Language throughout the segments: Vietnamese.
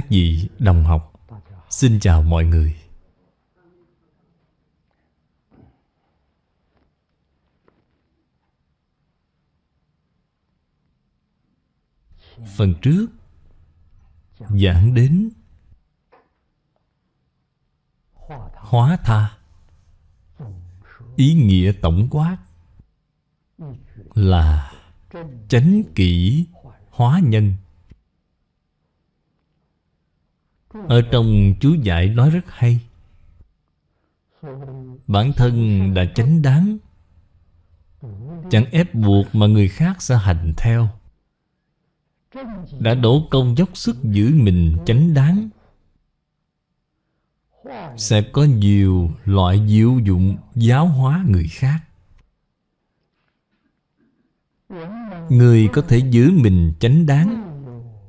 các vị đồng học. Xin chào mọi người. Phần trước, Giảng đến Hóa tha, Ý nghĩa tổng quát Là Chánh kỷ hóa nhân. Ở trong chú giải nói rất hay. Bản thân đã chánh đáng. Chẳng ép buộc mà người khác sẽ hành theo. Đã đổ công dốc sức giữ mình chánh đáng. Sẽ có nhiều loại diệu dụng giáo hóa người khác. Người có thể giữ mình chánh đáng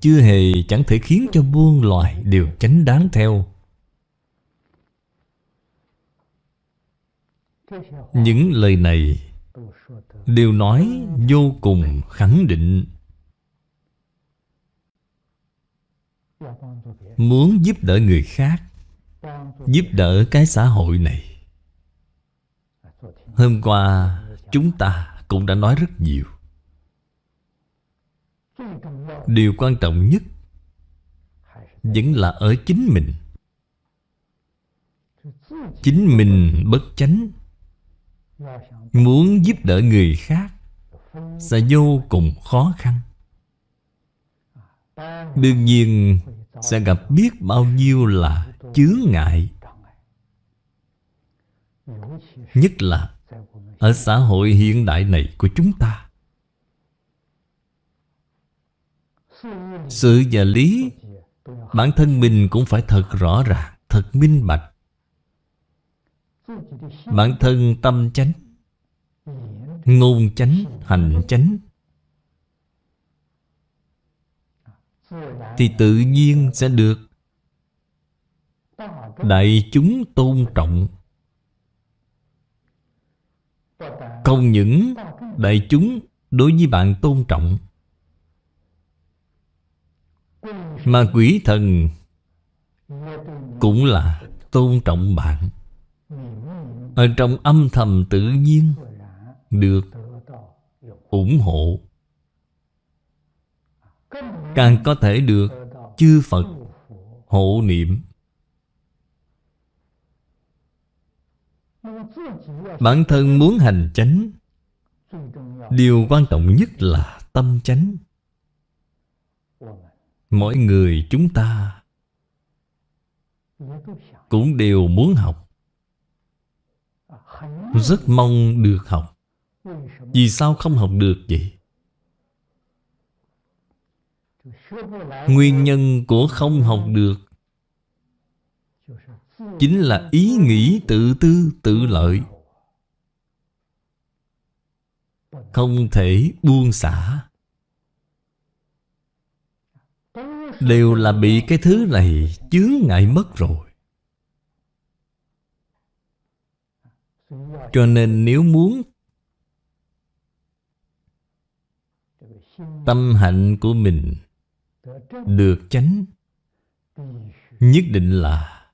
chưa hề chẳng thể khiến cho muôn loài đều chánh đáng theo. Những lời này Đều nói vô cùng khẳng định. Muốn giúp đỡ người khác, Giúp đỡ cái xã hội này. Hôm qua, chúng ta cũng đã nói rất nhiều. Điều quan trọng nhất Vẫn là ở chính mình. Chính mình bất chánh, Muốn giúp đỡ người khác Sẽ vô cùng khó khăn. Đương nhiên Sẽ gặp biết bao nhiêu là chướng ngại. Nhất là Ở xã hội hiện đại này của chúng ta. Sự và lý Bản thân mình cũng phải thật rõ ràng Thật minh bạch. Bản thân tâm chánh Ngôn chánh, hành chánh Thì tự nhiên sẽ được. Đại chúng tôn trọng. Không những đại chúng đối với bạn tôn trọng. Mà quỷ thần Cũng là tôn trọng bạn. Ở trong âm thầm tự nhiên Được ủng hộ. Càng có thể được chư Phật hộ niệm. Bản thân muốn hành chánh, Điều quan trọng nhất là tâm chánh. Mỗi người chúng ta Cũng đều muốn học. Rất mong được học. Vì sao không học được vậy? Nguyên nhân của không học được Chính là ý nghĩ tự tư, tự lợi. Không thể buông xả. Đều là bị cái thứ này chướng ngại mất rồi. Cho nên nếu muốn Tâm hạnh của mình Được chánh, Nhất định là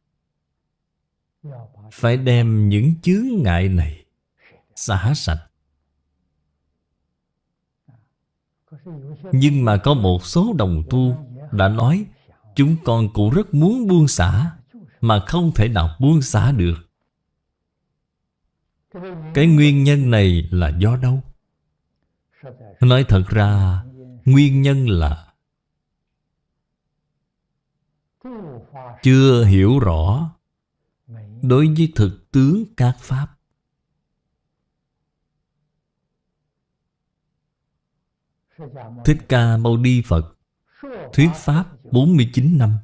Phải đem những chướng ngại này Xả sạch. Nhưng mà có một số đồng tu đã nói, Chúng con cũng rất muốn buông xả, Mà không thể nào buông xả được Cái nguyên nhân này là do đâu? Nói thật ra, Nguyên nhân là Chưa hiểu rõ Đối với thực tướng các Pháp Thích Ca Mâu Ni Phật Thuyết Pháp 49 năm.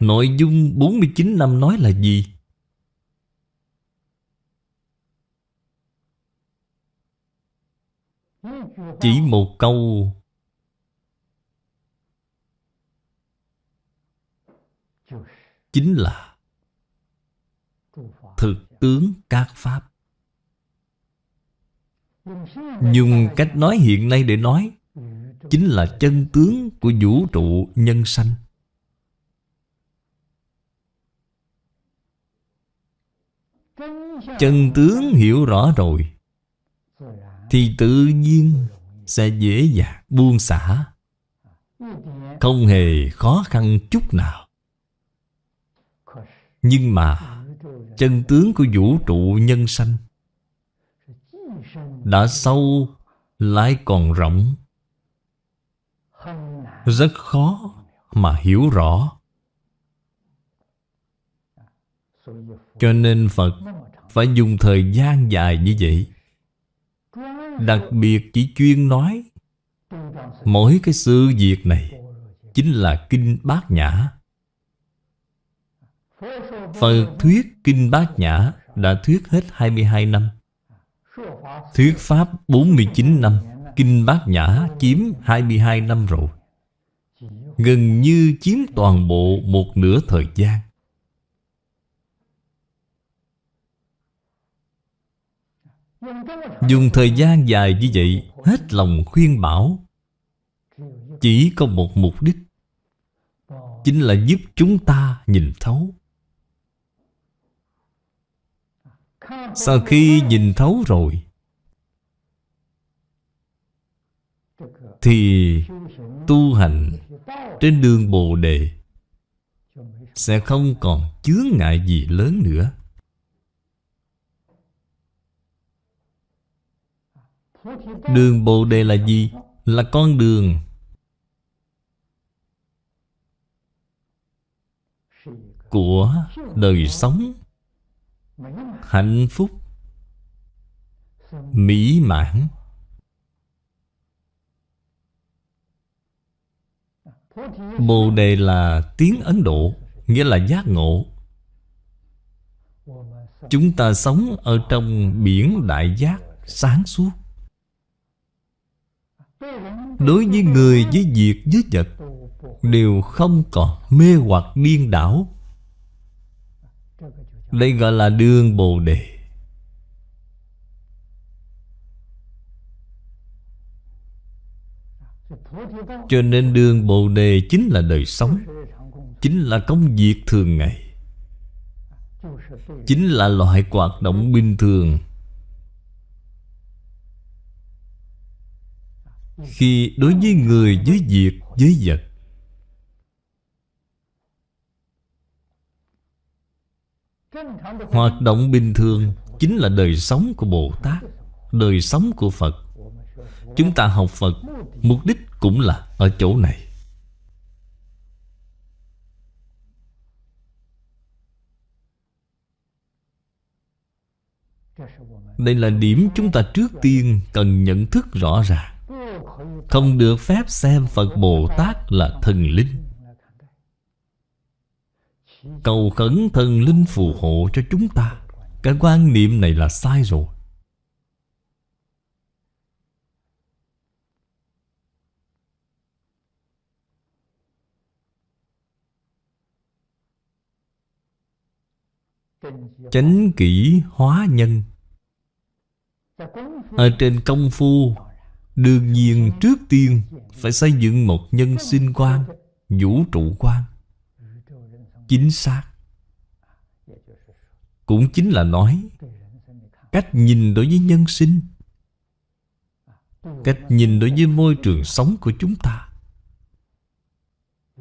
Nội dung 49 năm nói là gì? Chỉ một câu. Chính là Thực tướng các Pháp. Dùng cách nói hiện nay để nói chính là chân tướng của vũ trụ nhân sanh. Chân tướng hiểu rõ rồi, Thì tự nhiên sẽ dễ dàng buông xả, Không hề khó khăn chút nào Nhưng mà Chân tướng của vũ trụ nhân sanh Đã sâu, lại còn rộng rất khó mà hiểu rõ. Cho nên Phật phải dùng thời gian dài như vậy. Đặc biệt chỉ chuyên nói. Mỗi cái sự việc này Chính là Kinh Bát Nhã. Phật thuyết Kinh Bát Nhã Đã thuyết hết 22 năm. Thuyết Pháp 49 năm. Kinh Bát Nhã chiếm 22 năm rồi. Gần như chiếm toàn bộ một nửa thời gian. Dùng thời gian dài như vậy, Hết lòng khuyên bảo, Chỉ có một mục đích, Chính là giúp chúng ta nhìn thấu. Sau khi nhìn thấu rồi Thì tu hành trên đường Bồ Đề Sẽ không còn chướng ngại gì lớn nữa. Đường Bồ Đề là gì? Là con đường. Của đời sống Hạnh phúc, Mỹ mãn. Bồ Đề là tiếng Ấn Độ, Nghĩa là giác ngộ. Chúng ta sống ở trong biển đại giác sáng suốt. Đối với người với việc với vật, Đều không còn mê hoặc điên đảo. Đây gọi là đường Bồ Đề. Cho nên đường Bồ Đề chính là đời sống, Chính là công việc thường ngày, Chính là loại hoạt động bình thường. Khi đối với người, với việc, với vật, Hoạt động bình thường Chính là đời sống của Bồ Tát, Đời sống của Phật. Chúng ta học Phật, Mục đích cũng là ở chỗ này. Đây là điểm chúng ta trước tiên cần nhận thức rõ ràng. Không được phép xem Phật Bồ Tát là thần linh. Cầu khẩn thần linh phù hộ cho chúng ta. Cái quan niệm này là sai rồi. Chánh kỷ hóa nhân. Ở trên công phu, Đương nhiên trước tiên Phải xây dựng một nhân sinh quan, Vũ trụ quan. Chính xác. Cũng chính là nói, Cách nhìn đối với nhân sinh, Cách nhìn đối với môi trường sống của chúng ta,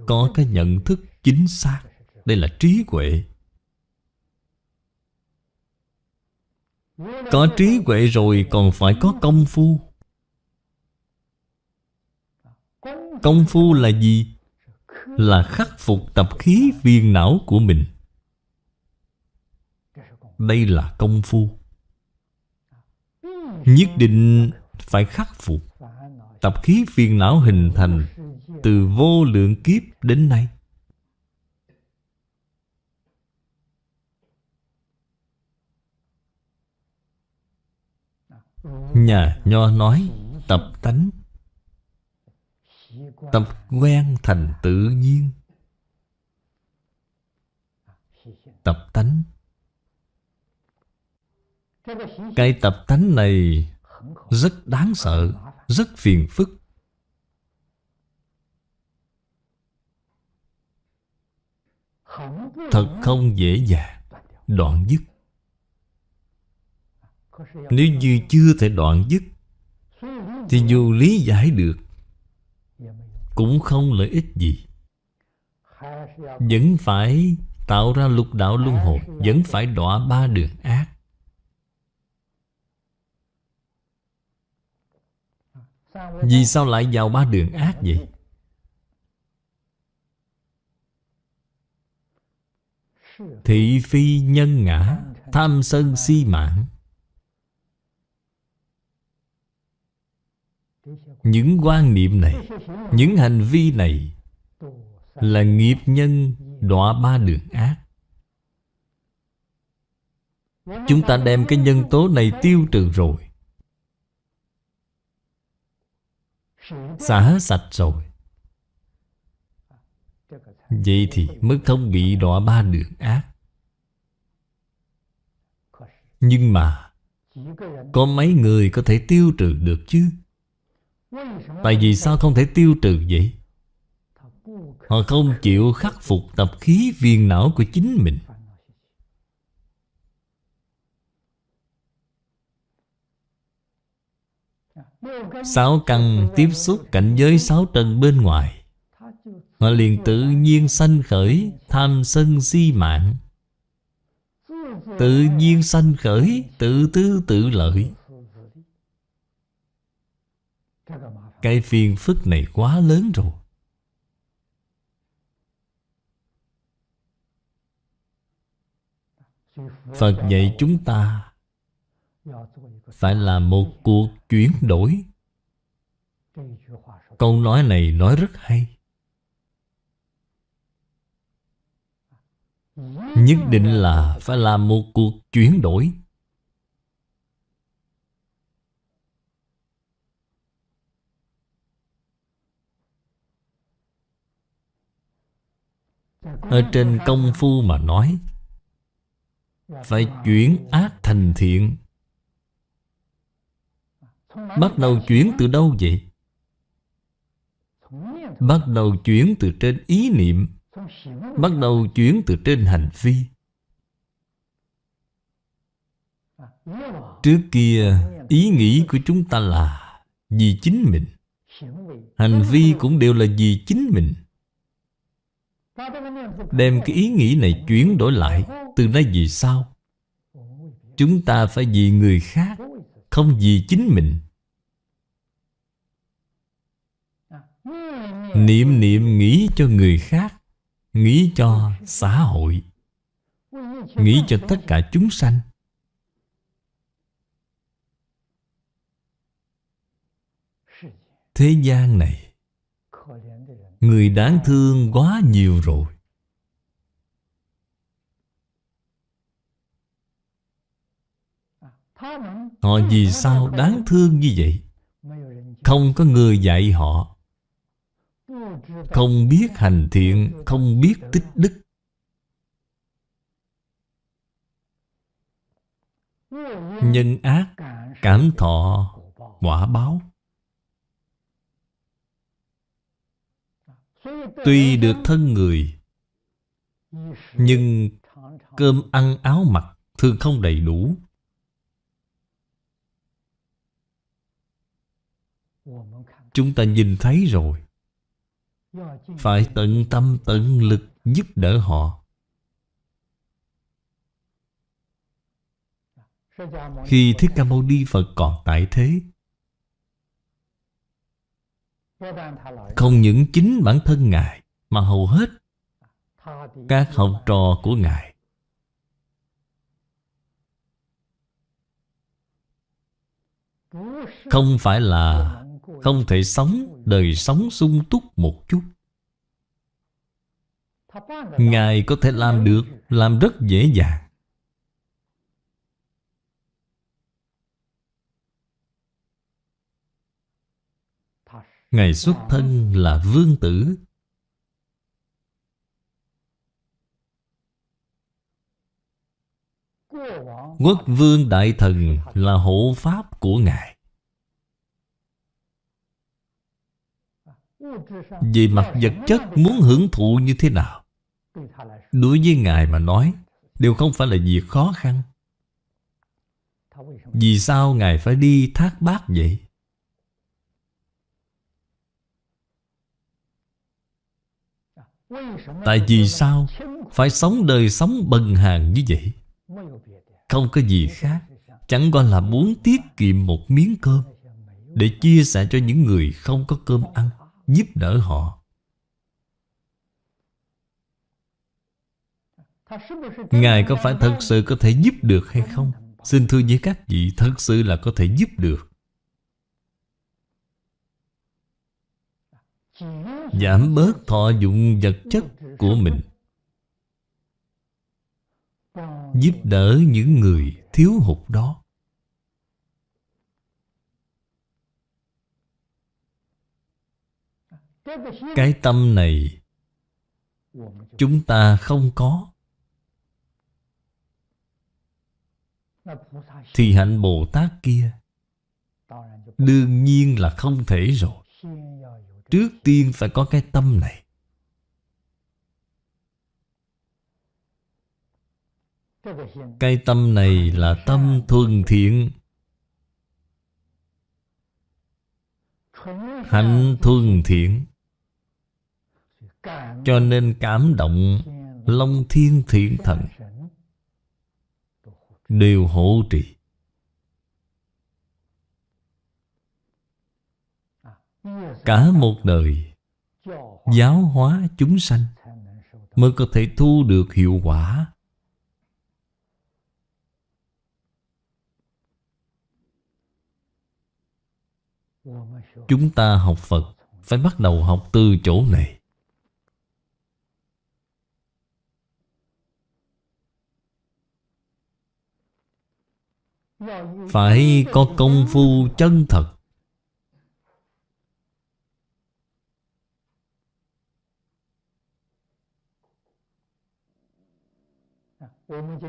Có cái nhận thức chính xác. Đây là trí huệ. Có trí huệ rồi còn phải có công phu. Công phu là gì? Là khắc phục tập khí viên não của mình. Đây là công phu. Nhất định phải khắc phục Tập khí phiền não hình thành Từ vô lượng kiếp đến nay. Nhà Nho nói, tập tánh. Tập quen thành tự nhiên. Tập tánh. Cái tập tánh này Rất đáng sợ, Rất phiền phức. Thật không dễ dàng, Đoạn dứt. Nếu như chưa thể đoạn dứt, Thì dù lý giải được, Cũng không lợi ích gì. Vẫn phải tạo ra lục đạo luân hồi, Vẫn phải đọa ba đường ác. Vì sao lại vào ba đường ác vậy? Thị phi nhân ngã, Tham sân si mạng. Những quan niệm này, Những hành vi này Là nghiệp nhân đọa ba đường ác. Chúng ta đem cái nhân tố này tiêu trừ rồi. Xả sạch rồi. Vậy thì mới không bị đọa ba đường ác. Nhưng mà, Có mấy người có thể tiêu trừ được chứ? Tại vì sao không thể tiêu trừ vậy? Họ không chịu khắc phục tập khí viên não của chính mình. Sáu căn tiếp xúc cảnh giới sáu trần bên ngoài. Họ liền tự nhiên sanh khởi Tham sân si mạng. Tự nhiên sanh khởi Tự tư tự lợi. Cái phiền phức này quá lớn rồi. Phật dạy chúng ta Phải là một cuộc chuyển đổi. Câu nói này nói rất hay. Nhất định là phải làm một cuộc chuyển đổi. Ở trên công phu mà nói, Phải chuyển ác thành thiện. Bắt đầu chuyển từ đâu vậy? Bắt đầu chuyển từ trên ý niệm, Bắt đầu chuyển từ trên hành vi. Trước kia, ý nghĩ của chúng ta là Vì chính mình. Hành vi cũng đều là vì chính mình. Đem cái ý nghĩ này chuyển đổi lại, Từ nay vì sao? Chúng ta phải vì người khác, Không vì chính mình. Niệm niệm nghĩ cho người khác, Nghĩ cho xã hội. Nghĩ cho tất cả chúng sanh. Thế gian này Người đáng thương quá nhiều rồi. Họ vì sao đáng thương như vậy? Không có người dạy họ. Không biết hành thiện, Không biết tích đức. Nhân ác, Cảm thọ, Quả báo. Tuy được thân người, Nhưng cơm ăn áo mặc Thường không đầy đủ. Chúng ta nhìn thấy rồi. Phải tận tâm, tận lực giúp đỡ họ. Khi Thích Ca Mâu Ni Phật còn tại thế không những chính bản thân Ngài, Mà hầu hết Các học trò của Ngài. Không phải là Không thể sống, đời sống sung túc một chút. Ngài có thể làm được, Làm rất dễ dàng. Ngài xuất thân là vương tử. Quốc vương đại thần là hộ pháp của Ngài. Vì mặt vật chất muốn hưởng thụ như thế nào? Đối với Ngài mà nói, Đều không phải là việc khó khăn. Vì sao Ngài phải đi thác bát vậy? Tại vì sao Phải sống đời sống bần hàng như vậy? Không có gì khác Chẳng qua là muốn tiết kiệm một miếng cơm Để chia sẻ cho những người không có cơm ăn Giúp đỡ họ. Ngài có phải thật sự có thể giúp được hay không? Xin thưa với các vị Thật sự là có thể giúp được Giảm bớt thọ dụng vật chất của mình. Giúp đỡ những người thiếu hụt đó. Cái tâm này Chúng ta không có. Thì hạnh Bồ Tát kia Đương nhiên là không thể rồi. Trước tiên phải có cái tâm này. Cái tâm này là tâm thuần thiện. Hạnh thuần thiện. Cho nên cảm động, Long thiên thiện thần. Đều hộ trì. Cả một đời, Giáo hóa chúng sanh Mới có thể thu được hiệu quả. Chúng ta học Phật Phải bắt đầu học từ chỗ này. Phải có công phu chân thật.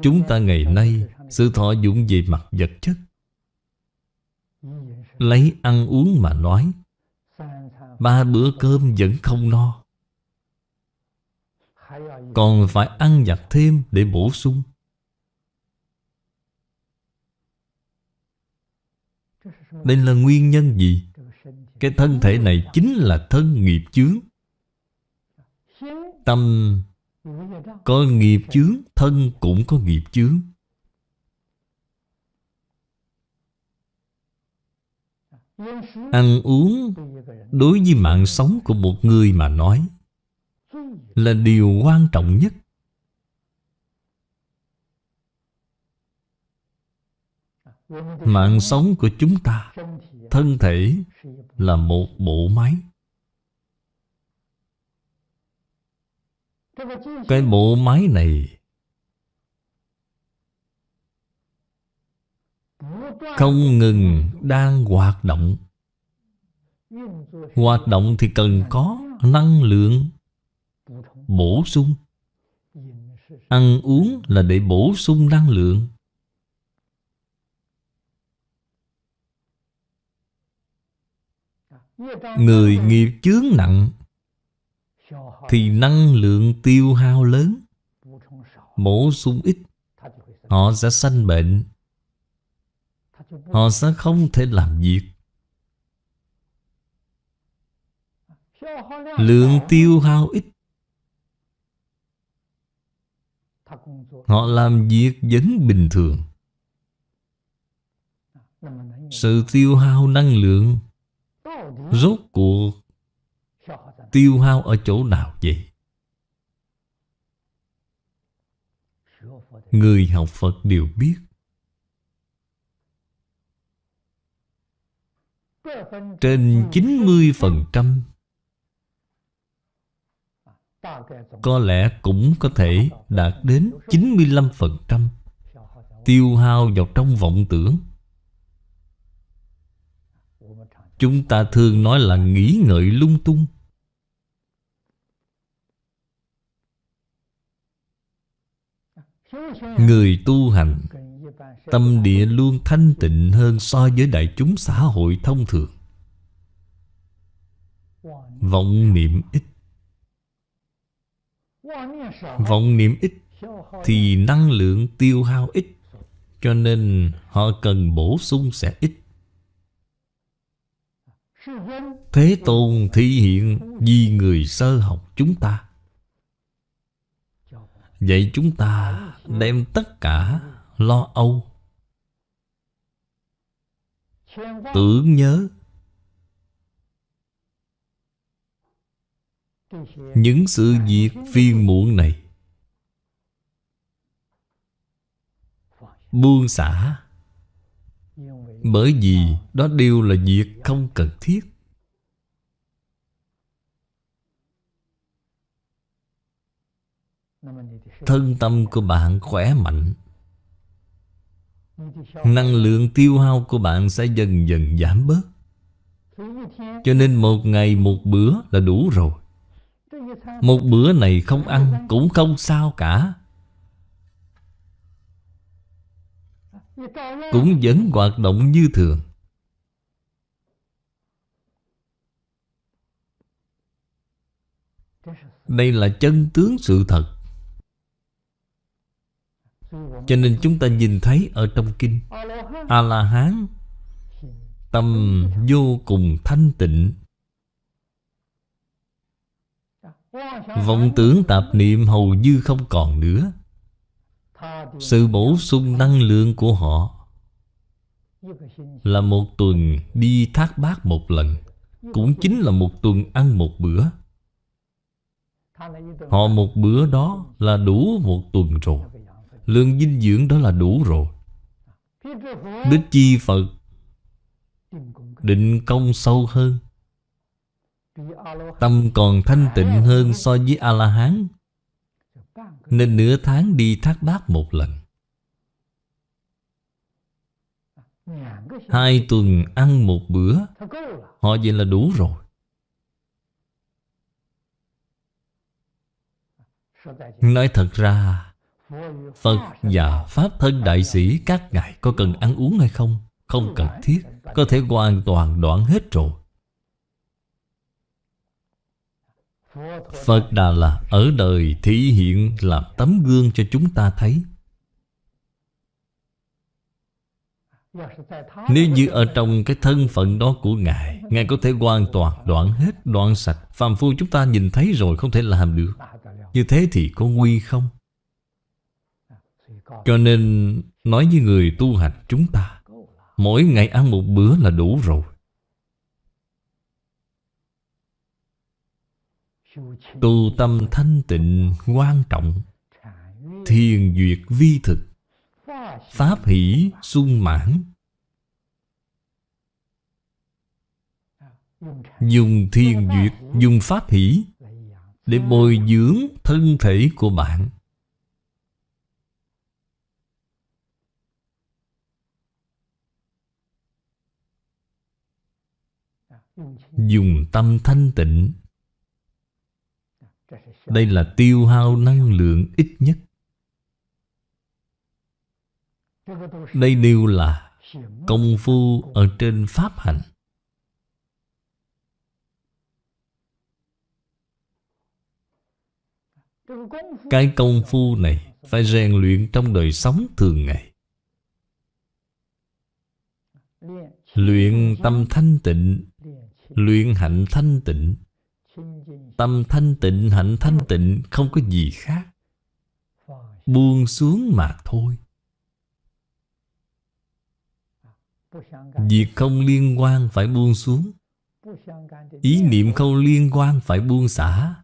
Chúng ta ngày nay, Sự thọ dụng về mặt vật chất, Lấy ăn uống mà nói, Ba bữa cơm vẫn không no. Còn phải ăn vặt thêm để bổ sung. Đây là nguyên nhân gì? Cái thân thể này chính là thân nghiệp chướng. Tâm có nghiệp chướng, Thân cũng có nghiệp chướng. Ăn uống Đối với mạng sống của một người mà nói Là điều quan trọng nhất. Mạng sống của chúng ta, Thân thể là một bộ máy. Cái bộ máy này. Không ngừng đang hoạt động. Hoạt động thì cần có năng lượng Bổ sung. Ăn uống là để bổ sung năng lượng. Người nghiệp chướng nặng thì năng lượng tiêu hao lớn. Bổ sung ít, Họ sẽ sanh bệnh. Họ sẽ không thể làm việc. Lượng tiêu hao ít. Họ làm việc vẫn bình thường. Sự tiêu hao năng lượng Rốt cuộc Tiêu hao ở chỗ nào vậy? Người học Phật đều biết. Trên 90% Có lẽ cũng có thể đạt đến 95% Tiêu hao vào trong vọng tưởng. Chúng ta thường nói là nghĩ ngợi lung tung. Người tu hành, Tâm địa luôn thanh tịnh hơn so với đại chúng xã hội thông thường. Vọng niệm ít. Vọng niệm ít Thì năng lượng tiêu hao ít, Cho nên họ cần bổ sung sẽ ít. Thế Tôn thị hiện vì người sơ học chúng ta Vậy chúng ta đem tất cả lo âu. Tưởng nhớ. Những sự việc phiền muộn này. Buông xả. Bởi vì đó đều là việc không cần thiết. Thân tâm của bạn khỏe mạnh. Năng lượng tiêu hao của bạn sẽ dần dần giảm bớt. Cho nên một ngày một bữa là đủ rồi. Một bữa này không ăn cũng không sao cả. Cũng vẫn hoạt động như thường. Đây là chân tướng sự thật cho nên chúng ta nhìn thấy ở trong kinh A-la-hán Tâm vô cùng thanh tịnh. Vọng tưởng tạp niệm hầu như không còn nữa. Sự bổ sung năng lượng của họ Là một tuần đi thác bát một lần, Cũng chính là một tuần ăn một bữa. Họ một bữa đó là đủ một tuần rồi. Lượng dinh dưỡng đó là đủ rồi. Đức chi Phật Định công sâu hơn. Tâm còn thanh tịnh hơn so với A-la-hán. Nên nửa tháng đi thác bát một lần. Hai tuần ăn một bữa. Họ vậy là đủ rồi. Nói thật ra Phật và Pháp thân đại sĩ các ngài có cần ăn uống hay không? Không cần thiết Có thể hoàn toàn đoạn hết rồi Phật Đà là ở đời thị hiện làm tấm gương cho chúng ta thấy Nếu như ở trong cái thân phận đó của Ngài Ngài có thể hoàn toàn đoạn hết, đoạn sạch Phàm phu chúng ta nhìn thấy rồi không thể làm được Như thế thì có nguy không? Cho nên nói với người tu hành chúng ta, Mỗi ngày ăn một bữa là đủ rồi. Tu tâm thanh tịnh, quan trọng. Thiền duyệt vi thực. Pháp hỷ sung mãn. Dùng thiền duyệt, Dùng pháp hỷ Để bồi dưỡng thân thể của bạn. Dùng tâm thanh tịnh. Đây là tiêu hao năng lượng ít nhất. Đây đều là công phu ở trên pháp hành Cái công phu này phải rèn luyện trong đời sống thường ngày. Luyện tâm thanh tịnh. Luyện hạnh thanh tịnh. Tâm thanh tịnh, hạnh thanh tịnh Không có gì khác. Buông xuống mà thôi. Việc không liên quan phải buông xuống. Ý niệm không liên quan phải buông xả.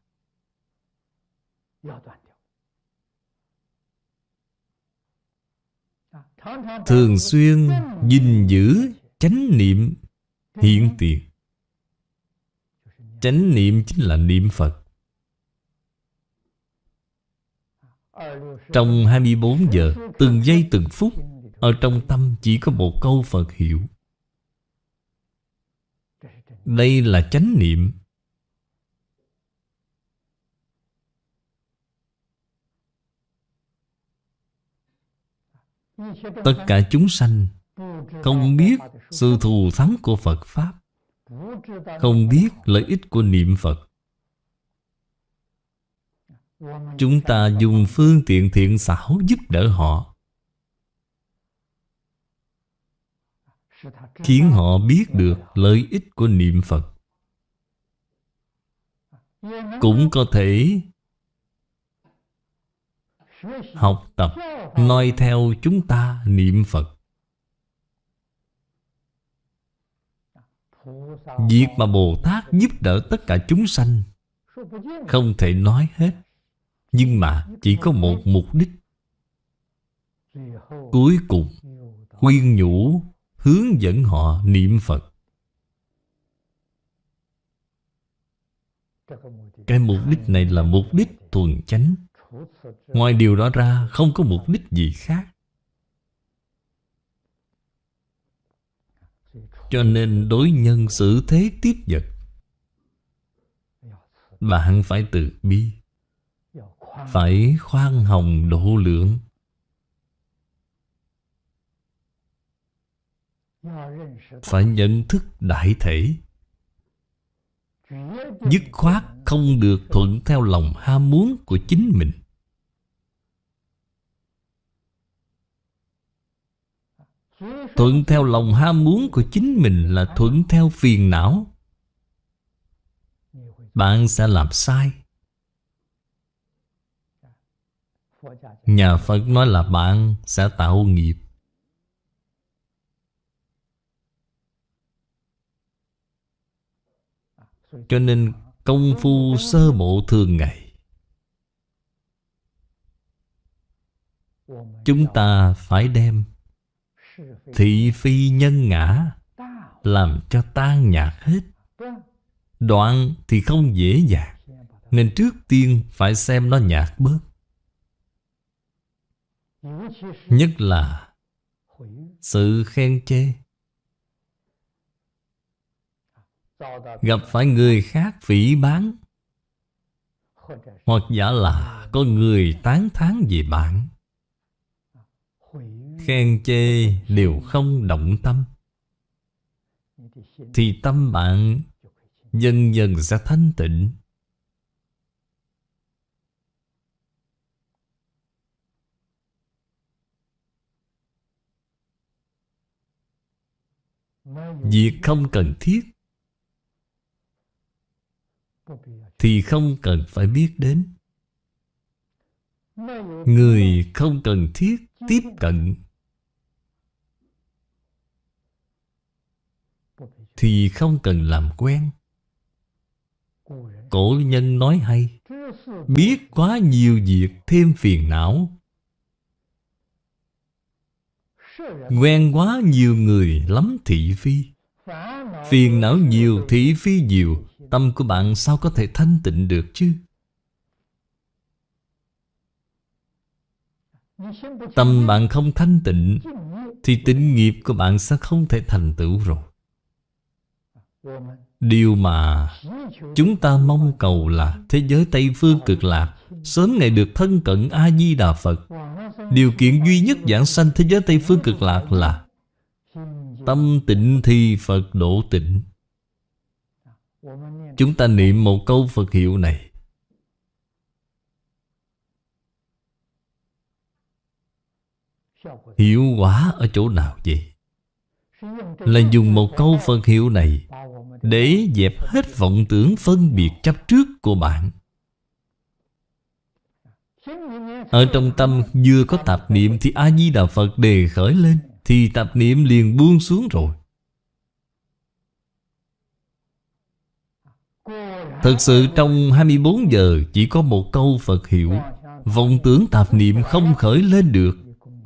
Thường xuyên gìn giữ chánh niệm hiện tiền Chánh niệm chính là niệm Phật. Trong 24 giờ, Từng giây từng phút, Ở trong tâm chỉ có một câu Phật hiệu. Đây là chánh niệm. Tất cả chúng sanh Không biết sự thù thắng của Phật Pháp không biết lợi ích của niệm Phật. Chúng ta dùng phương tiện thiện xảo giúp đỡ họ. Khiến họ biết được lợi ích của niệm Phật. Cũng có thể Học tập noi theo chúng ta niệm Phật. Việc mà Bồ Tát giúp đỡ tất cả chúng sanh Không thể nói hết, Nhưng mà chỉ có một mục đích. Cuối cùng, Khuyên nhủ, Hướng dẫn họ niệm Phật. Cái mục đích này là mục đích thuần chánh. Ngoài điều đó ra, Không có mục đích gì khác. Cho nên đối nhân xử thế tiếp vật. Bạn phải từ bi. Phải khoan hồng độ lượng. Phải nhận thức đại thể. Dứt khoát không được thuận theo lòng ham muốn của chính mình. Thuận theo lòng ham muốn của chính mình là thuận theo phiền não. Bạn sẽ làm sai. Nhà Phật nói là bạn sẽ tạo nghiệp. Cho nên công phu sơ bộ thường ngày. Chúng ta phải đem Thị phi nhân ngã, Làm cho tan nhạt hết. Đoạn thì không dễ dàng, Nên trước tiên phải xem nó nhạt bớt. Nhất là Sự khen chê. Gặp phải người khác phỉ bán Hoặc giả là có người tán thán về bạn. Khen chê đều không động tâm. Thì tâm bạn dần dần sẽ thanh tịnh. Việc không cần thiết Thì không cần phải biết đến. Người không cần thiết tiếp cận. Thì không cần làm quen. Cổ nhân nói hay Biết quá nhiều việc thêm phiền não. Quen quá nhiều người lắm thị phi. Phiền não nhiều, thị phi nhiều Tâm của bạn sao có thể thanh tịnh được chứ? Tâm bạn không thanh tịnh Thì tịnh nghiệp của bạn sẽ không thể thành tựu rồi. Điều mà chúng ta mong cầu là Thế giới Tây Phương cực lạc, Sớm ngày được thân cận A-di-đà Phật. Điều kiện duy nhất giảng sanh thế giới Tây Phương cực lạc là Tâm tịnh thì Phật độ tịnh. Chúng ta niệm một câu Phật hiệu này. Hiệu quả ở chỗ nào vậy? Là dùng một câu Phật hiệu này để dẹp hết vọng tưởng phân biệt chấp trước của bạn. Ở trong tâm vừa có tạp niệm Thì A-di-đà Phật đề khởi lên, Thì tạp niệm liền buông xuống rồi. Thật sự trong 24 giờ chỉ có một câu Phật hiệu, Vọng tưởng tạp niệm không khởi lên được,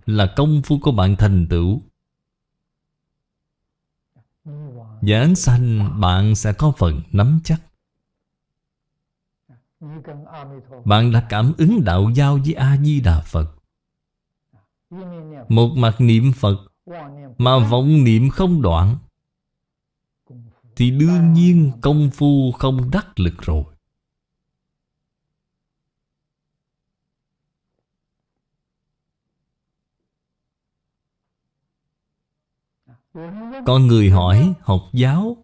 Là công phu của bạn thành tựu. Giảng sanh bạn sẽ có phần nắm chắc. Bạn đã cảm ứng đạo giao với A-di-đà Phật. Một mặt niệm Phật, Mà vọng niệm không đoạn. Thì đương nhiên công phu không đắc lực rồi. Con người hỏi học giáo,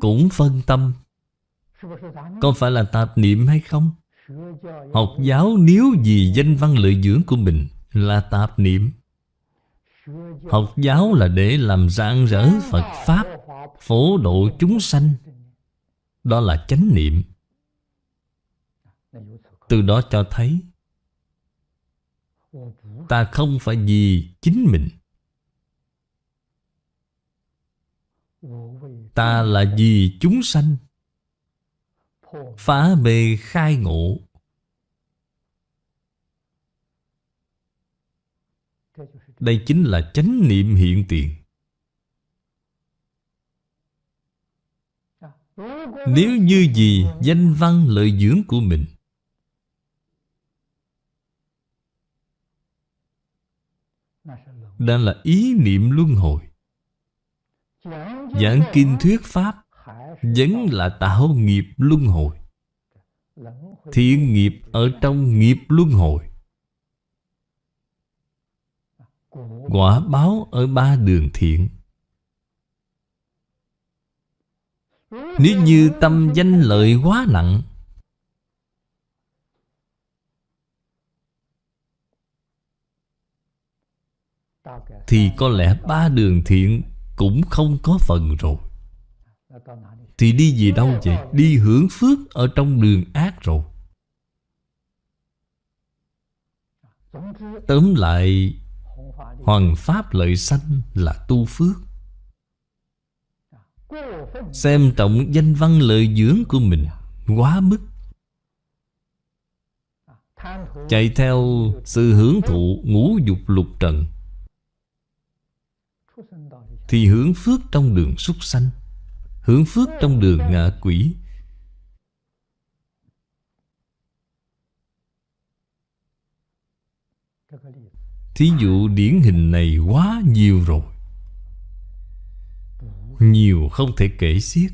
Cũng phân tâm. Có phải là tạp niệm hay không? Học giáo nếu vì danh văn lợi dưỡng của mình Là tạp niệm. Học giáo là để làm rạng rỡ Phật Pháp, Phổ độ chúng sanh. Đó là chánh niệm. Từ đó cho thấy, Ta không phải vì chính mình Ta là vì chúng sanh, Phá bề khai ngộ. Đây chính là chánh niệm hiện tiền. Nếu như gì danh văn lợi dưỡng của mình đang là ý niệm luân hồi Giảng kinh thuyết Pháp Vẫn là tạo nghiệp luân hồi. Thiện nghiệp ở trong nghiệp luân hồi. Quả báo ở ba đường thiện. Nếu như tâm danh lợi quá nặng, Thì có lẽ ba đường thiện cũng không có phần rồi. Thì đi về đâu vậy? Đi hưởng phước ở trong đường ác rồi. Tóm lại, Hoàng Pháp lợi sanh là tu phước. Xem trọng danh văn lợi dưỡng của mình Quá mức. Chạy theo sự hưởng thụ ngũ dục lục trần. Thì hưởng phước trong đường súc sanh, Hưởng phước trong đường ngạ quỷ. Thí dụ điển hình này quá nhiều rồi. Nhiều không thể kể xiết.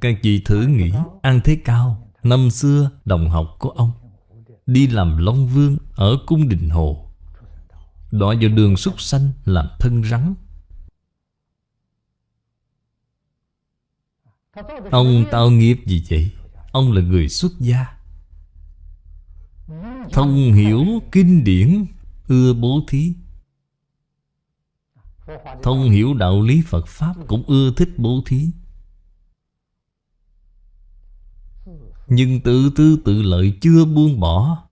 Các vị thử nghĩ, An Thế Cao, Năm xưa đồng học của ông, Đi làm Long Vương ở Cung Đình Hồ. Đọa vào đường súc sanh làm thân rắn. Ông tạo nghiệp gì vậy? Ông là người xuất gia. Thông hiểu kinh điển, Ưa bố thí. Thông hiểu đạo lý Phật Pháp Cũng ưa thích bố thí. Nhưng tự tư tự lợi chưa buông bỏ.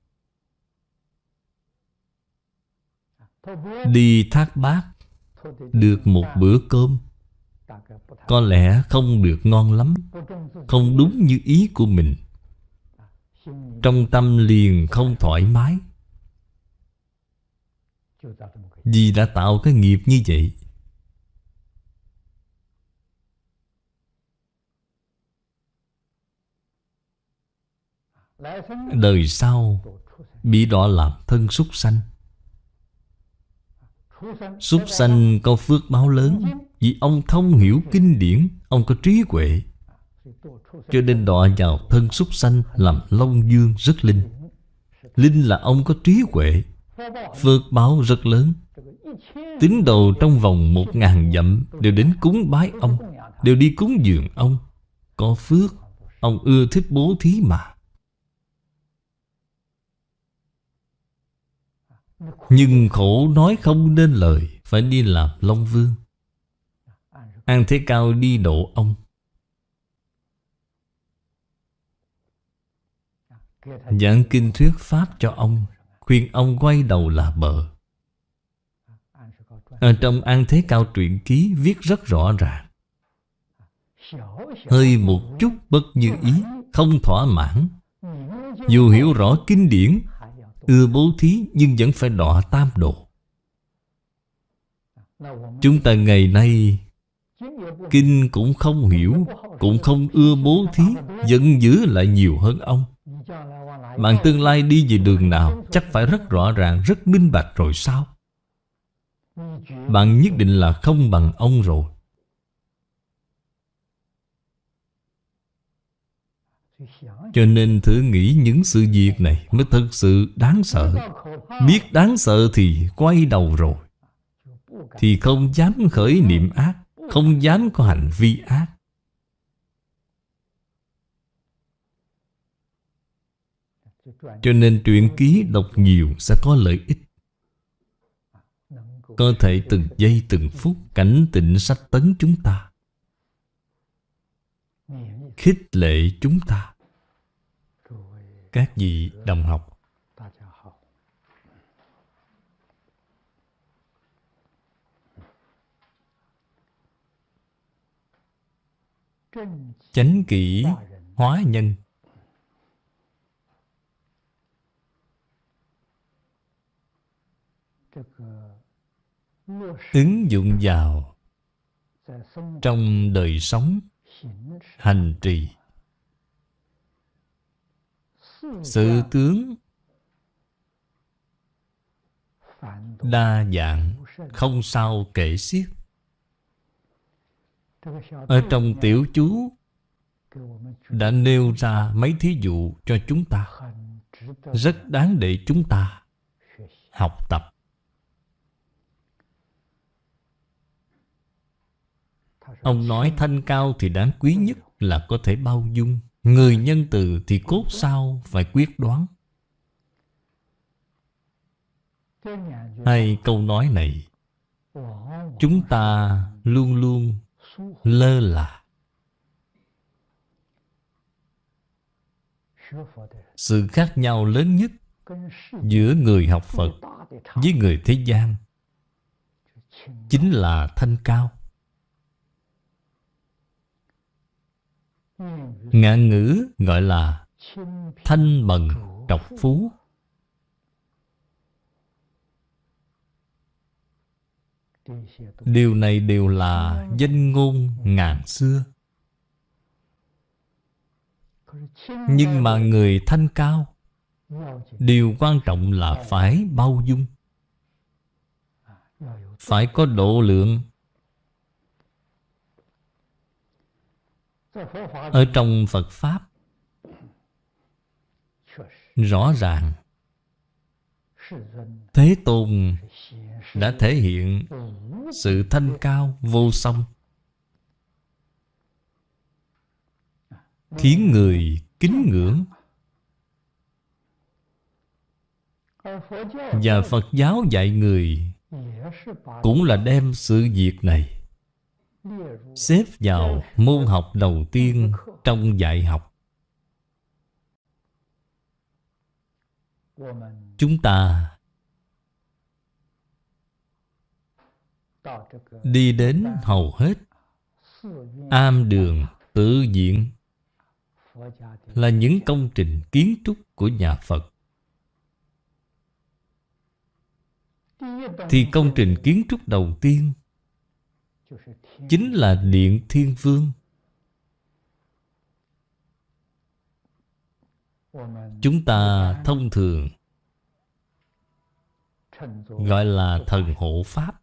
Đi thác bát Được một bữa cơm. Có lẽ không được ngon lắm, Không đúng như ý của mình. Trong tâm liền không thoải mái. Vì đã tạo cái nghiệp như vậy. Đời sau, Bị đọa làm thân súc sanh. Súc sanh có phước báo lớn Vì ông thông hiểu kinh điển Ông có trí huệ. Cho nên đọa vào thân súc sanh Làm Long Dương rất linh. Linh là ông có trí huệ Phước báo rất lớn. Tín đồ trong vòng một ngàn dặm Đều đến cúng bái ông Đều đi cúng dường ông. Có phước Ông ưa thích bố thí mà Nhưng khổ nói không nên lời, Phải đi làm Long Vương. An Thế Cao đi độ ông. Giảng kinh thuyết Pháp cho ông, Khuyên ông quay đầu là bờ Ở trong An Thế Cao truyện ký viết rất rõ ràng. Hơi một chút bất như ý, Không thỏa mãn. Dù hiểu rõ kinh điển Ưa bố thí nhưng vẫn phải đọa tam độ. Chúng ta ngày nay Kinh cũng không hiểu Cũng không ưa bố thí Vẫn giữ lại nhiều hơn ông. Bạn tương lai đi về đường nào Chắc phải rất rõ ràng, rất minh bạch rồi sao? Bạn nhất định là không bằng ông rồi. Cho nên thử nghĩ những sự việc này Mới thật sự đáng sợ. Biết đáng sợ thì quay đầu rồi. Thì không dám khởi niệm ác, Không dám có hành vi ác. Cho nên truyện ký đọc nhiều sẽ có lợi ích. Có thể từng giây từng phút cảnh tịnh sách tấn chúng ta. Khích lệ chúng ta. Các vị đồng học. Chánh kỷ hóa nhân. Ứng dụng vào trong đời sống hành trì. Sự tướng đa dạng, không sao kể xiết. Ở trong tiểu chú đã nêu ra mấy thí dụ cho chúng ta. Rất đáng để chúng ta học tập. Ông nói thanh cao thì đáng quý nhất là có thể bao dung. Người nhân từ thì cốt sao phải quyết đoán. Hai câu nói này, chúng ta luôn luôn lơ là. Sự khác nhau lớn nhất giữa người học phật với người thế gian chính là thanh cao. Ngạn ngữ gọi là thanh bần trọc phú. Điều này đều là danh ngôn ngàn xưa. Nhưng mà người thanh cao, Điều quan trọng là phải bao dung. Phải có độ lượng Ở trong Phật Pháp, Rõ ràng Thế Tôn đã thể hiện sự thanh cao vô song, khiến người kính ngưỡng và phật giáo dạy người cũng là đem sự việc này xếp vào môn học đầu tiên trong dạy học. Chúng ta Đi đến hầu hết Am đường, tự diện Là những công trình kiến trúc của nhà Phật. Thì công trình kiến trúc đầu tiên Chính là Điện Thiên Vương. Chúng ta thông thường Gọi là thần hộ Pháp.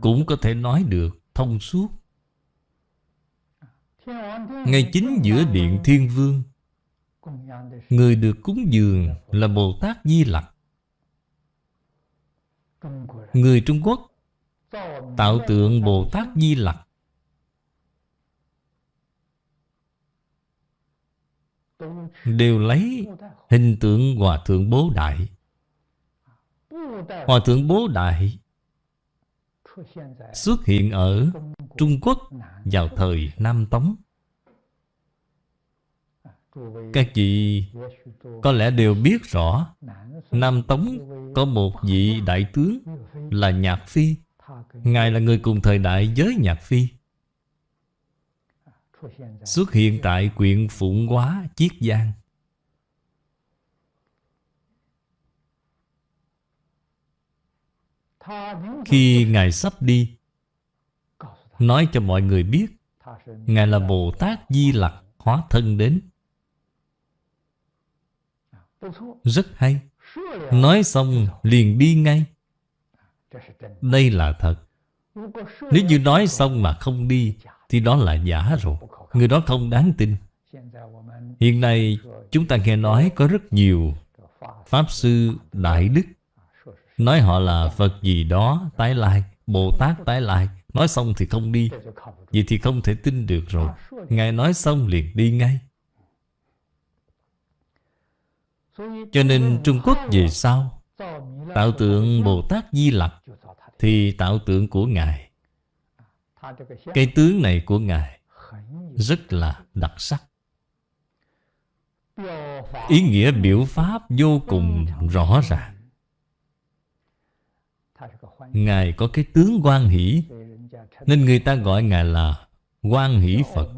Cũng có thể nói được thông suốt. Ngay chính giữa Điện Thiên Vương, Người được cúng dường là Bồ Tát Di Lặc. Người Trung Quốc Tạo tượng Bồ Tát Di Lặc. Đều lấy hình tượng Hòa Thượng Bố Đại. Hòa Thượng Bố Đại xuất hiện ở Trung Quốc vào thời Nam Tống. Các vị có lẽ đều biết rõ Nam Tống có một vị đại tướng là Nhạc Phi. Ngài là người cùng thời đại với Nhạc Phi. Xuất hiện tại quyện Phụng Hóa, Chiết Giang. Khi Ngài sắp đi Nói cho mọi người biết Ngài là Bồ Tát Di Lặc hóa thân đến rất hay. Nói xong liền đi ngay. Đây là thật. Nếu như nói xong mà không đi, Thì đó là giả rồi. Người đó không đáng tin. Hiện nay, chúng ta nghe nói có rất nhiều Pháp Sư Đại Đức. Nói họ là Phật gì đó, tái lai. Bồ Tát tái lai. Nói xong thì không đi. Vậy thì không thể tin được rồi. Ngài nói xong liền đi ngay. Cho nên Trung Quốc về sau Tạo tượng Bồ Tát Di Lặc Thì tạo tượng của Ngài, Cái tướng này của Ngài Rất là đặc sắc. Ý nghĩa biểu pháp vô cùng rõ ràng. Ngài có cái tướng quan hỷ, Nên người ta gọi Ngài là quan hỷ Phật,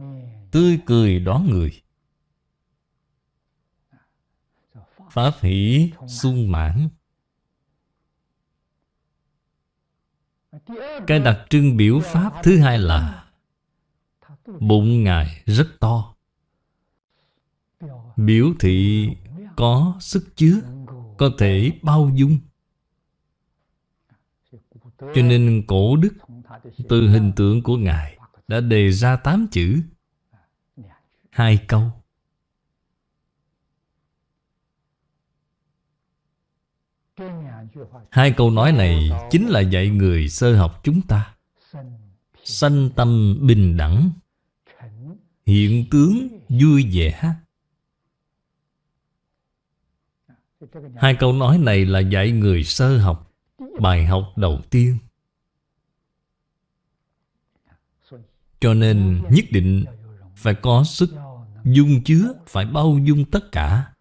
Tươi cười đón người. Pháp hỷ sung mãn. Cái đặc trưng biểu pháp thứ hai là Bụng Ngài rất to. Biểu thị có sức chứa, Có thể bao dung. Cho nên cổ đức Từ hình tượng của Ngài Đã đề ra tám chữ. Hai câu. Hai câu nói này chính là dạy người sơ học chúng ta. Sanh tâm bình đẳng, Hiện tướng vui vẻ. Hai câu nói này là dạy người sơ học Bài học đầu tiên. Cho nên nhất định phải có sức dung chứa, Phải bao dung tất cả.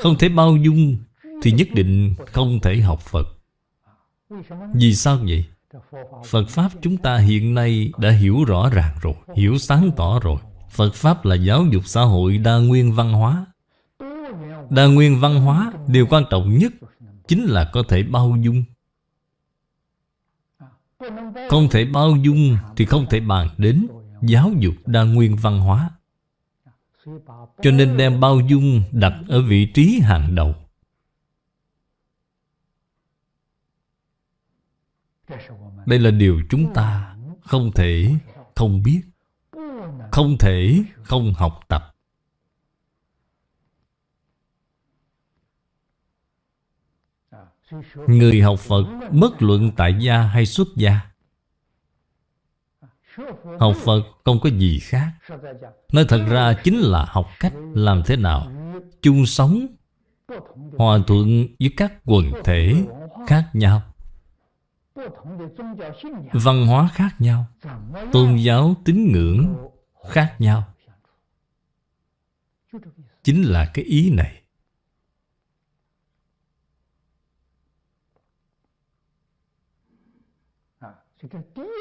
Không thể bao dung thì nhất định không thể học Phật. Vì sao vậy? Phật Pháp chúng ta hiện nay đã hiểu rõ ràng rồi, Hiểu sáng tỏ rồi. Phật Pháp là giáo dục xã hội đa nguyên văn hóa. Đa nguyên văn hóa, Điều quan trọng nhất Chính là có thể bao dung. Không thể bao dung Thì không thể bàn đến Giáo dục đa nguyên văn hóa. Cho nên đem bao dung Đặt ở vị trí hàng đầu. Đây là điều chúng ta Không thể không biết, Không thể không học tập. Người học Phật bất luận tại gia hay xuất gia, Học Phật không có gì khác. Nói thật ra chính là học cách làm thế nào chung sống, Hòa thuận với các quần thể khác nhau. Văn hóa khác nhau Tôn giáo tín ngưỡng khác nhau. Chính là cái ý này.